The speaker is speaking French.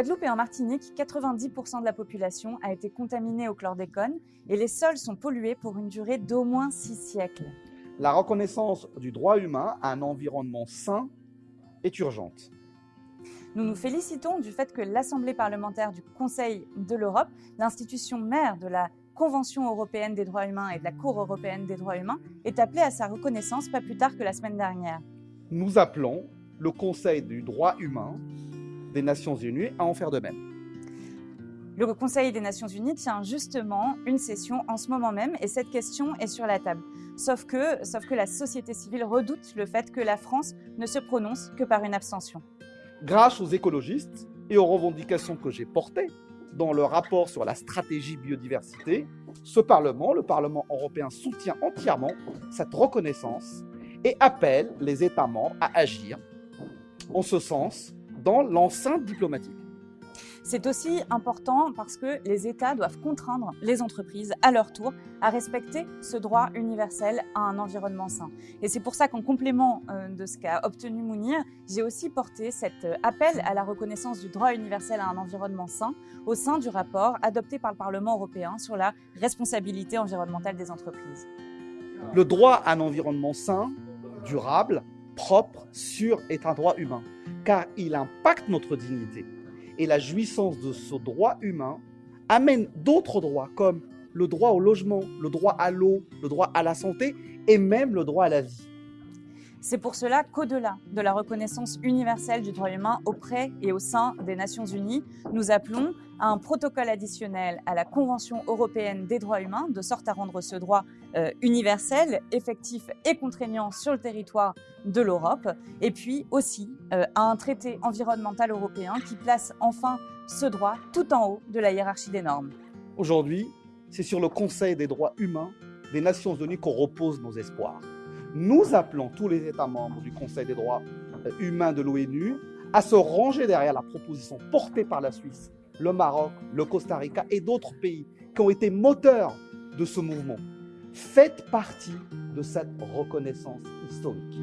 Guadeloupe et en Martinique, 90% de la population a été contaminée au chlordécone et les sols sont pollués pour une durée d'au moins six siècles. La reconnaissance du droit humain à un environnement sain est urgente. Nous nous félicitons du fait que l'Assemblée parlementaire du Conseil de l'Europe, l'institution mère de la Convention européenne des droits humains et de la Cour européenne des droits humains, est appelée à sa reconnaissance pas plus tard que la semaine dernière. Nous appelons le Conseil du droit humain des Nations Unies à en faire de même. Le Conseil des Nations Unies tient justement une session en ce moment même et cette question est sur la table. Sauf que, sauf que la société civile redoute le fait que la France ne se prononce que par une abstention. Grâce aux écologistes et aux revendications que j'ai portées, dans le rapport sur la stratégie biodiversité, ce Parlement, le Parlement européen, soutient entièrement cette reconnaissance et appelle les États membres à agir en ce sens dans l'enceinte diplomatique. C'est aussi important parce que les États doivent contraindre les entreprises à leur tour à respecter ce droit universel à un environnement sain. Et c'est pour ça qu'en complément euh, de ce qu'a obtenu Mounir, j'ai aussi porté cet euh, appel à la reconnaissance du droit universel à un environnement sain au sein du rapport adopté par le Parlement européen sur la responsabilité environnementale des entreprises. Le droit à un environnement sain, durable, propre, sûr est un droit humain, car il impacte notre dignité et la jouissance de ce droit humain amène d'autres droits comme le droit au logement, le droit à l'eau, le droit à la santé et même le droit à la vie. C'est pour cela qu'au-delà de la reconnaissance universelle du droit humain auprès et au sein des Nations Unies, nous appelons à un protocole additionnel à la Convention européenne des droits humains, de sorte à rendre ce droit euh, universel, effectif et contraignant sur le territoire de l'Europe, et puis aussi euh, à un traité environnemental européen qui place enfin ce droit tout en haut de la hiérarchie des normes. Aujourd'hui, c'est sur le Conseil des droits humains des Nations Unies qu'on repose nos espoirs nous appelons tous les États membres du Conseil des droits euh, humains de l'ONU à se ranger derrière la proposition portée par la Suisse, le Maroc, le Costa Rica et d'autres pays qui ont été moteurs de ce mouvement. Faites partie de cette reconnaissance historique.